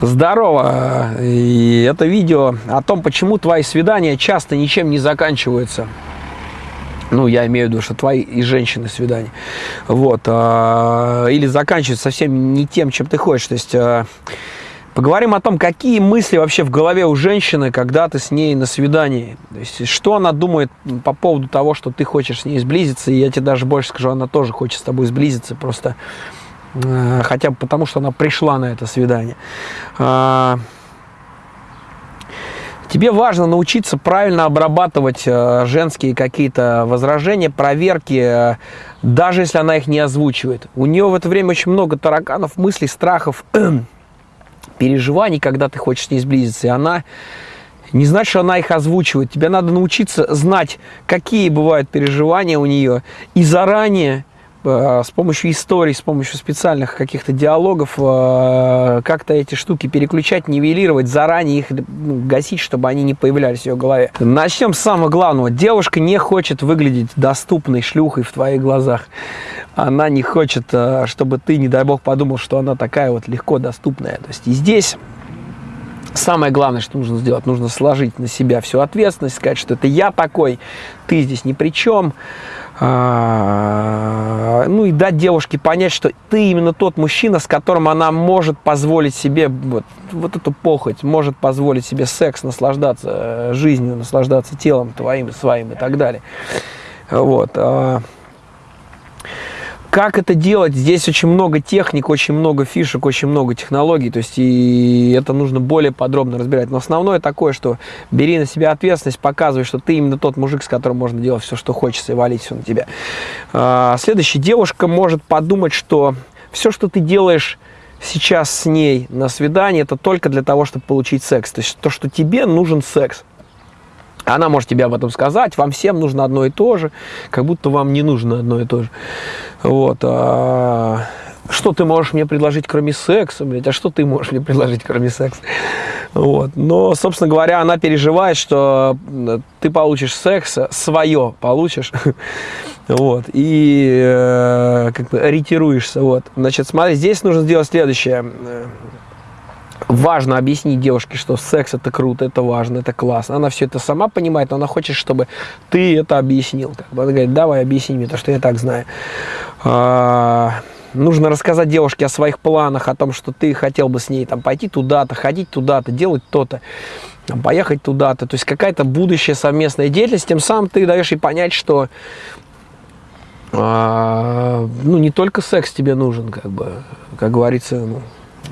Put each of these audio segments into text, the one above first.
Здорово! И это видео о том, почему твои свидания часто ничем не заканчиваются. Ну, я имею в виду, что твои и женщины свидания. Вот. А, или заканчиваются совсем не тем, чем ты хочешь. То есть... А, поговорим о том, какие мысли вообще в голове у женщины, когда ты с ней на свидании. То есть, что она думает по поводу того, что ты хочешь с ней сблизиться. И я тебе даже больше скажу, она тоже хочет с тобой сблизиться. Просто хотя бы потому, что она пришла на это свидание. А, тебе важно научиться правильно обрабатывать э, женские какие-то возражения, проверки, э, даже если она их не озвучивает. У нее в это время очень много тараканов, мыслей, страхов, переживаний, когда ты хочешь с ней сблизиться, и она не значит, что она их озвучивает. Тебе надо научиться знать, какие бывают переживания у нее, и заранее Э, с помощью историй, с помощью специальных каких-то диалогов э, как-то эти штуки переключать, нивелировать, заранее их ну, гасить, чтобы они не появлялись в ее голове. Начнем с самого главного. Девушка не хочет выглядеть доступной шлюхой в твоих глазах. Она не хочет, э, чтобы ты, не дай бог, подумал, что она такая вот легко доступная. То есть и здесь Самое главное, что нужно сделать, нужно сложить на себя всю ответственность, сказать, что это я такой, ты здесь ни при чем. А, ну и дать девушке понять, что ты именно тот мужчина, с которым она может позволить себе вот, вот эту похоть, может позволить себе секс, наслаждаться э, жизнью, наслаждаться телом твоим, своим и так далее. Вот. Как это делать? Здесь очень много техник, очень много фишек, очень много технологий, то есть и это нужно более подробно разбирать. Но основное такое, что бери на себя ответственность, показывай, что ты именно тот мужик, с которым можно делать все, что хочется, и валить все на тебя. А, следующая девушка может подумать, что все, что ты делаешь сейчас с ней на свидании, это только для того, чтобы получить секс. То есть то, что тебе нужен секс. Она может тебе об этом сказать, вам всем нужно одно и то же, как будто вам не нужно одно и то же. Вот. А, что ты можешь мне предложить, кроме секса, блядь, а что ты можешь мне предложить, кроме секса? Вот. Но, собственно говоря, она переживает, что ты получишь секс, свое получишь, вот, и э, как бы ориентируешься, вот. Значит, смотри, здесь нужно сделать следующее важно объяснить девушке, что секс это круто, это важно, это классно. Она все это сама понимает, но она хочет, чтобы ты это объяснил. Как бы. Она говорит, давай объясни мне, то, что я так знаю. А, нужно рассказать девушке о своих планах, о том, что ты хотел бы с ней там, пойти туда-то, ходить туда-то, делать то-то, поехать туда-то. То есть какая-то будущая совместная деятельность, тем самым ты даешь ей понять, что а, ну, не только секс тебе нужен, как бы, как говорится, ну,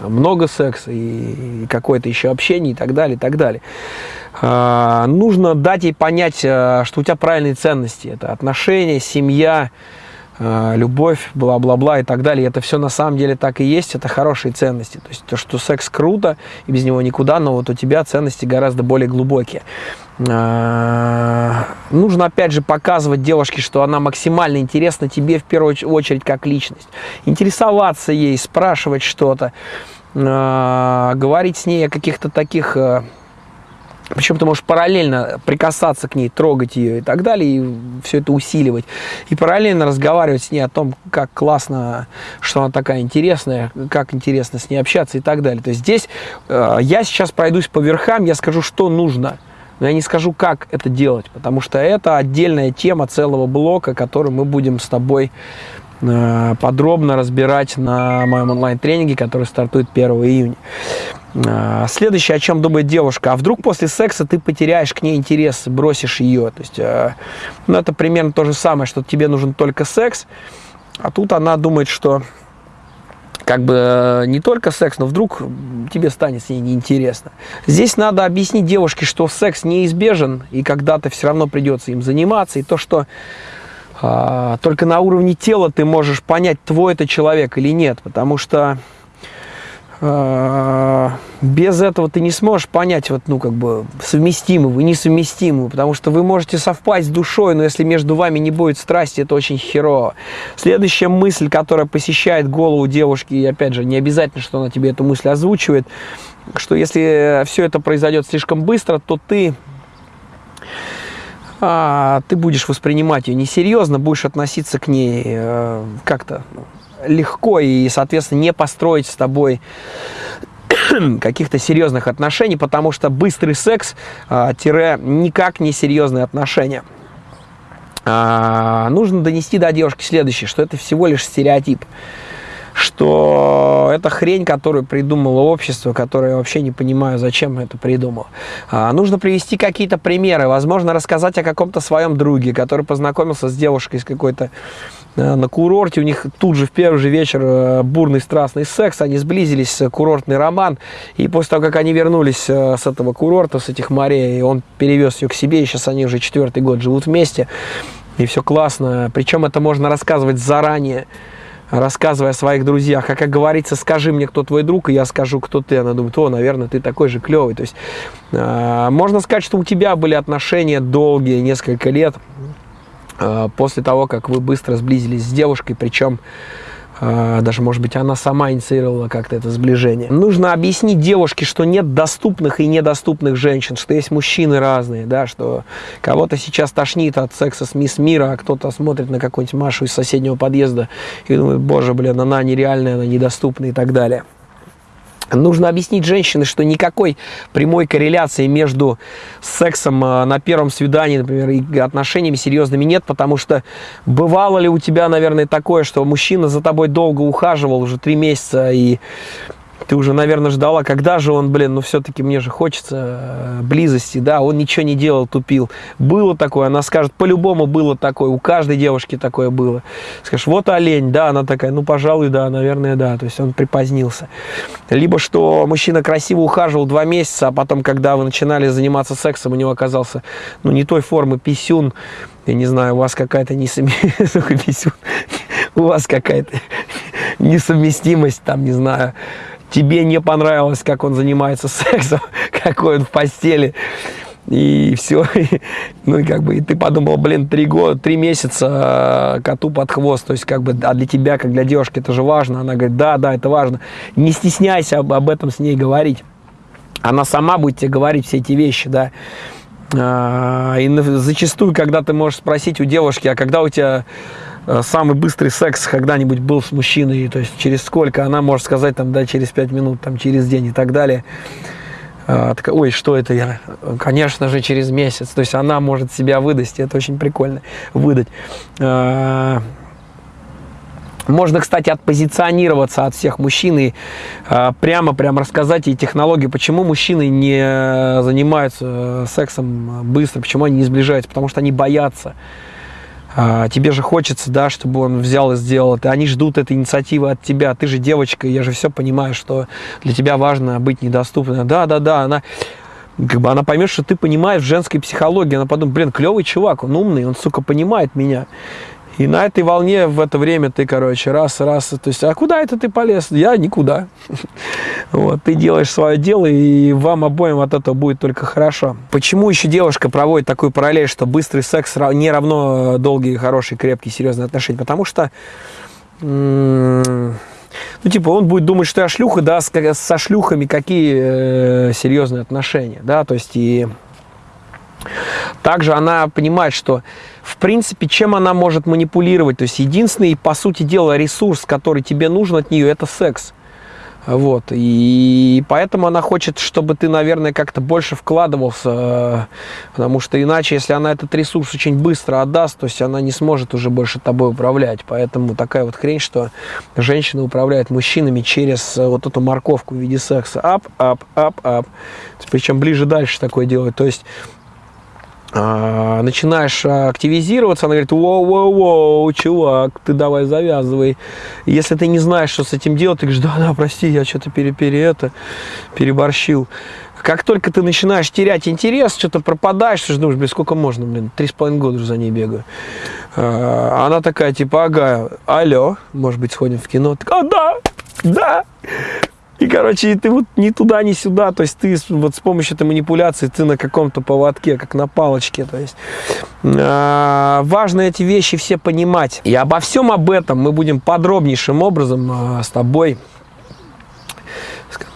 много секса и, какое-то еще общение и так далее, и так далее. А, нужно дать ей понять, а, что у тебя правильные ценности. Это отношения, семья, а, любовь, бла-бла-бла и так далее. Это все на самом деле так и есть, это хорошие ценности. То есть то, что секс круто, и без него никуда, но вот у тебя ценности гораздо более глубокие. А, нужно опять же показывать девушке, что она максимально интересна тебе в первую очередь как личность. Интересоваться ей, спрашивать что-то, а, говорить с ней о каких-то таких э, причем ты можешь параллельно прикасаться к ней, трогать ее и так далее, и все это усиливать. И параллельно разговаривать с ней о том, как классно, что она такая интересная, как интересно с ней общаться и так далее. То есть здесь э, я сейчас пройдусь по верхам, я скажу, что нужно. Но я не скажу, как это делать, потому что это отдельная тема целого блока, который мы будем с тобой подробно разбирать на моем онлайн-тренинге, который стартует 1 июня. А, следующее, о чем думает девушка, а вдруг после секса ты потеряешь к ней интерес, бросишь ее. То есть, э, ну, это примерно то же самое, что тебе нужен только секс, а тут она думает, что как бы э, не только секс, но вдруг тебе станет с ней неинтересно. Здесь надо объяснить девушке, что секс неизбежен, и когда-то все равно придется им заниматься, и то, что только на уровне тела ты можешь понять, твой это человек или нет, потому что а, без этого ты не сможешь понять, вот, ну, как бы, совместимы вы, несовместимы, потому что вы можете совпасть с душой, но если между вами не будет страсти, это очень херово. Следующая мысль, которая посещает голову девушки, и, опять же, не обязательно, что она тебе эту мысль озвучивает, что если все это произойдет слишком быстро, то ты а, ты будешь воспринимать ее несерьезно, будешь относиться к ней э, как-то легко и, соответственно, не построить с тобой каких-то серьезных отношений, потому что быстрый секс а, тире никак не серьезные отношения. А, нужно донести до девушки следующее, что это всего лишь стереотип что это хрень, которую придумало общество, которое я вообще не понимаю, зачем это придумал. А, нужно привести какие-то примеры, возможно, рассказать о каком-то своем друге, который познакомился с девушкой с какой-то э, на курорте, у них тут же в первый же вечер э, бурный страстный секс, они сблизились, э, курортный роман, и после того, как они вернулись с этого курорта, с этих морей, он перевез ее к себе, и сейчас они уже четвертый год живут вместе, и все классно, причем это можно рассказывать заранее, рассказывая о своих друзьях. А как говорится, скажи мне, кто твой друг, и я скажу, кто ты. Она думает, о, наверное, ты такой же клевый. То есть э, можно сказать, что у тебя были отношения долгие, несколько лет, э, после того, как вы быстро сблизились с девушкой, причем даже, может быть, она сама инициировала как-то это сближение. Нужно объяснить девушке, что нет доступных и недоступных женщин, что есть мужчины разные, да, что кого-то сейчас тошнит от секса с мисс мира, а кто-то смотрит на какую-нибудь Машу из соседнего подъезда и думает, боже, блин, она нереальная, она недоступная и так далее. Нужно объяснить женщине, что никакой прямой корреляции между сексом а, на первом свидании, например, и отношениями серьезными нет, потому что бывало ли у тебя, наверное, такое, что мужчина за тобой долго ухаживал, уже три месяца, и ты уже, наверное, ждала, когда же он, блин, ну все-таки мне же хочется э, близости, да, он ничего не делал, тупил. Было такое, она скажет, по-любому было такое, у каждой девушки такое было. Скажешь, вот олень, да, она такая, ну, пожалуй, да, наверное, да, то есть он припозднился. Либо что мужчина красиво ухаживал два месяца, а потом, когда вы начинали заниматься сексом, у него оказался, ну, не той формы писюн, я не знаю, у вас какая-то несовместимость, у вас какая-то несовместимость, там, не знаю, тебе не понравилось, как он занимается сексом, какой он в постели, и все. Ну, и как бы, и ты подумал, блин, три года, три месяца э, коту под хвост, то есть, как бы, а для тебя, как для девушки, это же важно. Она говорит, да, да, это важно. Не стесняйся об, об этом с ней говорить. Она сама будет тебе говорить все эти вещи, да. А, и зачастую, когда ты можешь спросить у девушки, а когда у тебя самый быстрый секс когда-нибудь был с мужчиной, то есть через сколько, она может сказать, там, да, через 5 минут, там, через день и так далее. А, ой, что это я? Конечно же, через месяц. То есть она может себя выдать, это очень прикольно, выдать. А, можно, кстати, отпозиционироваться от всех мужчин и а, прямо, прямо рассказать и технологии, почему мужчины не занимаются сексом быстро, почему они не сближаются, потому что они боятся а, тебе же хочется, да, чтобы он взял и сделал это. Они ждут этой инициативы от тебя. Ты же девочка, я же все понимаю, что для тебя важно быть недоступной. Да, да, да, она как бы она поймет, что ты понимаешь в женской психологии, она подумает, блин, клевый чувак, он умный, он, сука, понимает меня. И на этой волне в это время ты, короче, раз, раз, то есть, а куда это ты полез? Я никуда. Вот, ты делаешь свое дело, и вам обоим от этого будет только хорошо. Почему еще девушка проводит такую параллель, что быстрый секс не равно долгие, хорошие, крепкие, серьезные отношения? Потому что ну, типа, он будет думать, что я шлюха, да, со шлюхами какие э, серьезные отношения, да, то есть, и также она понимает, что в принципе, чем она может манипулировать. То есть единственный, по сути дела, ресурс, который тебе нужен от нее, это секс. Вот, и поэтому она хочет, чтобы ты, наверное, как-то больше вкладывался, потому что иначе, если она этот ресурс очень быстро отдаст, то есть она не сможет уже больше тобой управлять. Поэтому такая вот хрень, что женщина управляет мужчинами через вот эту морковку в виде секса. Ап, ап, ап, ап. Причем ближе дальше такое делает. То есть начинаешь активизироваться, она говорит, воу-воу-воу, чувак, ты давай завязывай. Если ты не знаешь, что с этим делать, ты говоришь, да-да, прости, я что-то пере, пере это, переборщил. Как только ты начинаешь терять интерес, что-то пропадаешь, ты же думаешь, блин, сколько можно, блин, три с половиной года уже за ней бегаю. А, она такая, типа, ага, алло, может быть, сходим в кино? Так, а, да, да, и, короче, ты вот ни туда, ни сюда, то есть ты вот с помощью этой манипуляции, ты на каком-то поводке, как на палочке, то есть э, важно эти вещи все понимать. И обо всем об этом мы будем подробнейшим образом э, с тобой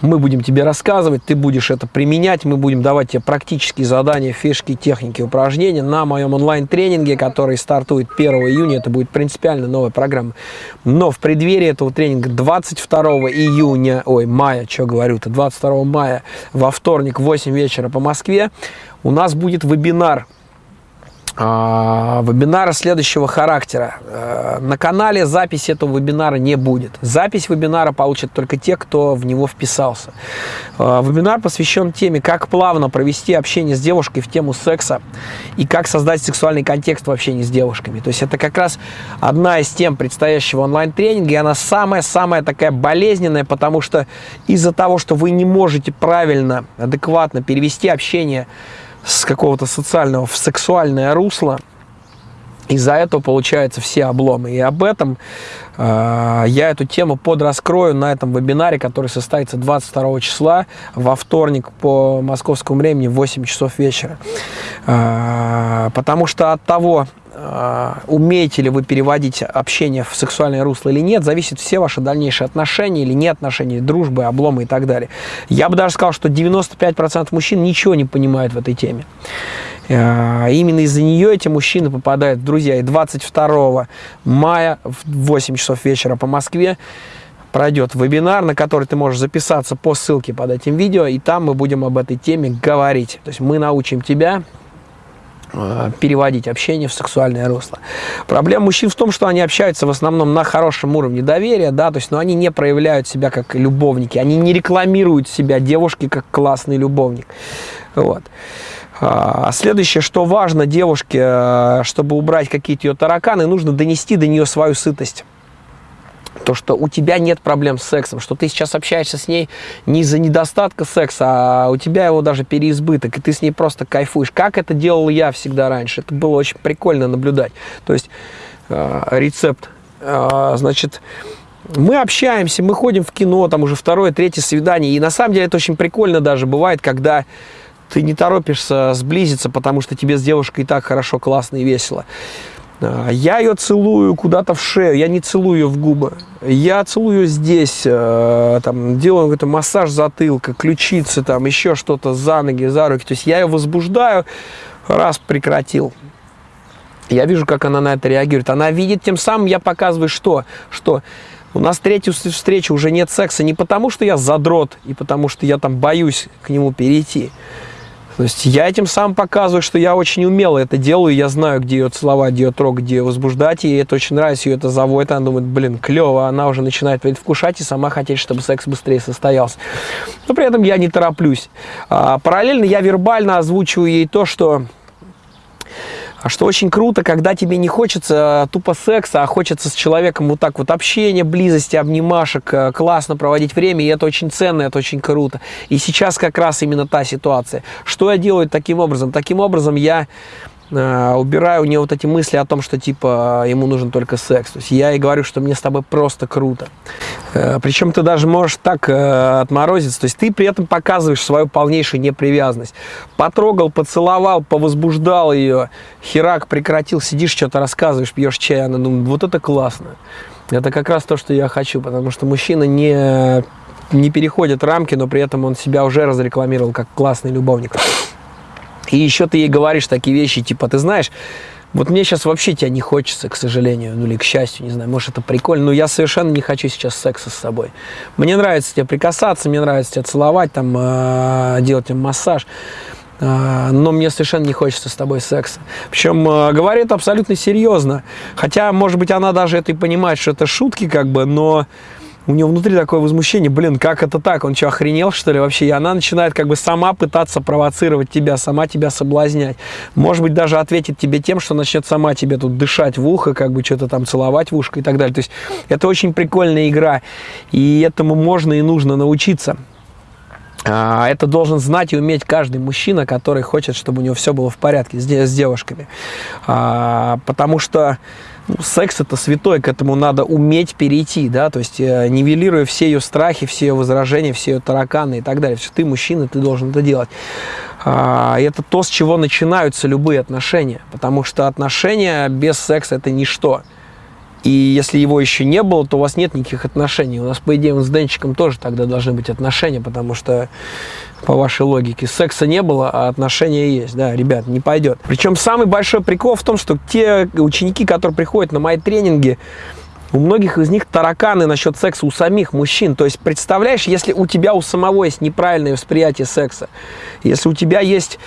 Мы будем тебе рассказывать, ты будешь это применять, мы будем давать тебе практические задания, фишки, техники, упражнения на моем онлайн-тренинге, который стартует 1 июня. Это будет принципиально новая программа. Но в преддверии этого тренинга 22 июня, ой, мая, что говорю-то, 22 мая во вторник в 8 вечера по Москве у нас будет вебинар вебинара следующего характера. Э, на канале запись этого вебинара не будет. Запись вебинара получат только те, кто в него вписался. Э, вебинар посвящен теме, как плавно провести общение с девушкой в тему секса и как создать сексуальный контекст в общении с девушками. То есть это как раз одна из тем предстоящего онлайн-тренинга, и она самая-самая такая болезненная, потому что из-за того, что вы не можете правильно, адекватно перевести общение с какого-то социального в сексуальное русло. Из-за этого получаются все обломы. И об этом э, я эту тему подраскрою на этом вебинаре, который состоится 22 числа во вторник по московскому времени в 8 часов вечера. Э, потому что от того, умеете ли вы переводить общение в сексуальное русло или нет, зависит все ваши дальнейшие отношения или не отношения, дружбы, обломы и так далее. Я бы даже сказал, что 95% мужчин ничего не понимают в этой теме. А, именно из-за нее эти мужчины попадают в друзья. И 22 мая в 8 часов вечера по Москве пройдет вебинар, на который ты можешь записаться по ссылке под этим видео, и там мы будем об этой теме говорить. То есть мы научим тебя Э, переводить общение в сексуальное русло. Проблема мужчин в том, что они общаются в основном на хорошем уровне доверия, да, то есть, но они не проявляют себя как любовники, они не рекламируют себя девушки как классный любовник. Вот. А следующее, что важно девушке, э, чтобы убрать какие-то ее тараканы, нужно донести до нее свою сытость то, что у тебя нет проблем с сексом, что ты сейчас общаешься с ней не из-за недостатка секса, а у тебя его даже переизбыток, и ты с ней просто кайфуешь. Как это делал я всегда раньше. Это было очень прикольно наблюдать. То есть э, рецепт, э, значит, мы общаемся, мы ходим в кино, там уже второе, третье свидание, и на самом деле это очень прикольно даже бывает, когда ты не торопишься сблизиться, потому что тебе с девушкой и так хорошо, классно и весело. А, я ее целую куда-то в шею, я не целую ее в губы. Я целую здесь, э, там, делаю какой-то массаж затылка, ключицы, там, еще что-то за ноги, за руки. То есть я ее возбуждаю, раз прекратил. Я вижу, как она на это реагирует. Она видит, тем самым я показываю, что? Что у нас третью встречу уже нет секса не потому, что я задрот и потому, что я там боюсь к нему перейти. То есть я этим сам показываю, что я очень умело это делаю, я знаю, где ее целовать, где ее трогать, где ее возбуждать, и это очень нравится, ее это заводит, она думает, блин, клево, она уже начинает предвкушать и сама хотеть, чтобы секс быстрее состоялся. Но при этом я не тороплюсь. А, параллельно я вербально озвучиваю ей то, что а что очень круто, когда тебе не хочется тупо секса, а хочется с человеком вот так вот общения, близости, обнимашек, э, классно проводить время, и это очень ценно, это очень круто. И сейчас как раз именно та ситуация. Что я делаю таким образом? Таким образом я Э, убираю у нее вот эти мысли о том, что типа ему нужен только секс. То есть я ей говорю, что мне с тобой просто круто. Э, Причем ты даже можешь так э, отморозиться. То есть ты при этом показываешь свою полнейшую непривязанность. Потрогал, поцеловал, повозбуждал ее. Херак прекратил, сидишь, что-то рассказываешь, пьешь чай. Она думает, вот это классно. Это как раз то, что я хочу, потому что мужчина не, не переходит рамки, но при этом он себя уже разрекламировал как классный любовник. И еще ты ей говоришь такие вещи, типа, ты знаешь, вот мне сейчас вообще тебя не хочется, к сожалению, ну или к счастью, не знаю, может это прикольно, но я совершенно не хочу сейчас секса с собой. Мне нравится тебе прикасаться, мне нравится тебя целовать, там, э, делать тебе массаж, э, но мне совершенно не хочется с тобой секса. Причем э, говорит абсолютно серьезно, хотя, может быть, она даже это и понимает, что это шутки как бы, но у него внутри такое возмущение, блин, как это так, он что, охренел, что ли, вообще? И она начинает как бы сама пытаться провоцировать тебя, сама тебя соблазнять. Может быть, даже ответит тебе тем, что начнет сама тебе тут дышать в ухо, как бы что-то там целовать в ушко и так далее. То есть это очень прикольная игра, и этому можно и нужно научиться. А, это должен знать и уметь каждый мужчина, который хочет, чтобы у него все было в порядке с девушками. А, потому что секс это святой, к этому надо уметь перейти, да, то есть э, нивелируя все ее страхи, все ее возражения, все ее тараканы и так далее. Что ты мужчина, ты должен это делать. А, это то, с чего начинаются любые отношения, потому что отношения без секса это ничто. И если его еще не было, то у вас нет никаких отношений. У нас, по идее, с Денчиком тоже тогда должны быть отношения, потому что по вашей логике. Секса не было, а отношения есть. Да, ребят, не пойдет. Причем самый большой прикол в том, что те ученики, которые приходят на мои тренинги, у многих из них тараканы насчет секса у самих мужчин. То есть, представляешь, если у тебя у самого есть неправильное восприятие секса, если у тебя есть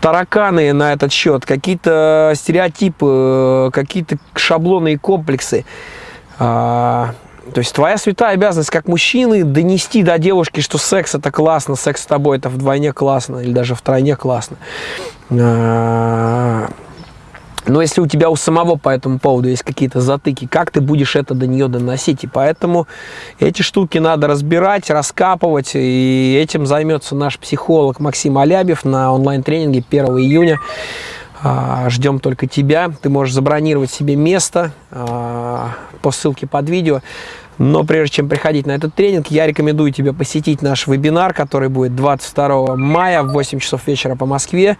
тараканы на этот счет, какие-то стереотипы, какие-то шаблоны и комплексы, а, то есть твоя святая обязанность как мужчины донести до девушки, что секс это классно, секс с тобой это вдвойне классно или даже втройне классно. Но если у тебя у самого по этому поводу есть какие-то затыки, как ты будешь это до нее доносить? И поэтому эти штуки надо разбирать, раскапывать. И этим займется наш психолог Максим Алябьев на онлайн-тренинге 1 июня. А, ждем только тебя. Ты можешь забронировать себе место а, по ссылке под видео. Но прежде чем приходить на этот тренинг, я рекомендую тебе посетить наш вебинар, который будет 22 мая в 8 часов вечера по Москве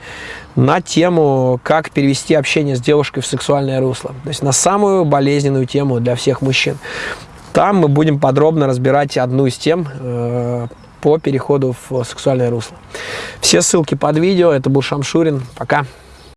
на тему, как перевести общение с девушкой в сексуальное русло. То есть на самую болезненную тему для всех мужчин. Там мы будем подробно разбирать одну из тем э, по переходу в сексуальное русло. Все ссылки под видео. Это был Шамшурин. Пока.